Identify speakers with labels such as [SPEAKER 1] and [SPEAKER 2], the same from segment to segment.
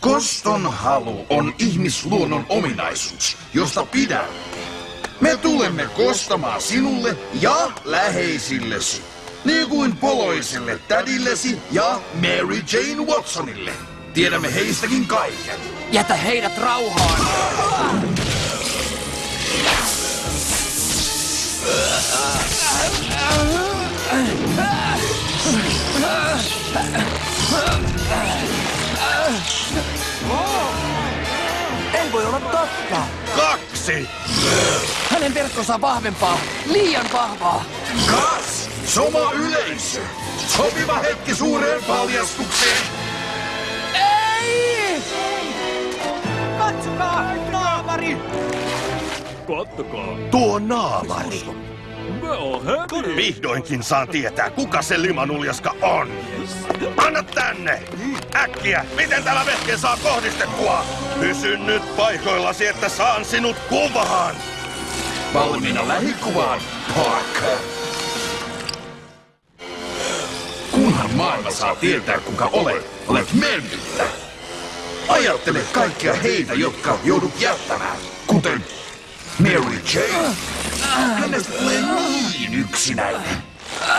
[SPEAKER 1] Koston halu on ihmisluonnon ominaisuus, josta pidän. Me tulemme kostamaan sinulle ja läheisillesi. Niin kuin poloiselle tädillesi ja Mary Jane Watsonille. Tiedämme heistäkin kaiken.
[SPEAKER 2] Jätä heidät rauhaan! Ei totta!
[SPEAKER 1] Kaksi!
[SPEAKER 2] Hänen verkkonsa on vahvempaa! Liian vahvaa!
[SPEAKER 1] Kas! Soma yleisö! Sopiva hetki suureen paljastukseen!
[SPEAKER 2] Ei!
[SPEAKER 3] Katsokaa, naamari!
[SPEAKER 4] Kattokaa,
[SPEAKER 1] Tuo naamari!
[SPEAKER 4] Heavy.
[SPEAKER 1] Vihdoinkin saan tietää, kuka se limanuljaska on. Anna tänne! Äkkiä! Miten tällä vehkeen saa kohdistettua? Pysy nyt paikoillasi, että saan sinut kuvaan! Valmiina lähikuvaan, Parker! Kunhan maailma saa tietää, kuka olet, olet mennyttä. Ajattele kaikkia heitä, jotka joudut jättämään, kuten Mary Jane. Hänestä tulee niin yksinäinen.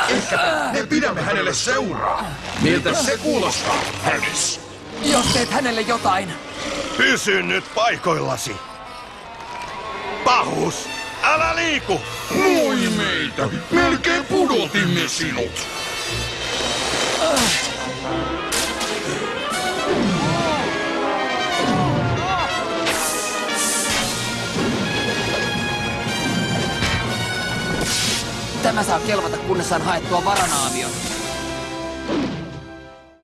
[SPEAKER 1] Ehkä me pidämme hänelle seuraa. Miltä se kuulostaa, Harris?
[SPEAKER 2] Jos teet hänelle jotain,
[SPEAKER 1] Pysy nyt paikoillasi. Pahus, älä liiku! Moi meitä! Melkein pudotimme sinut!
[SPEAKER 2] tämä saa kelvata, kunnes saan haettua varanaavion.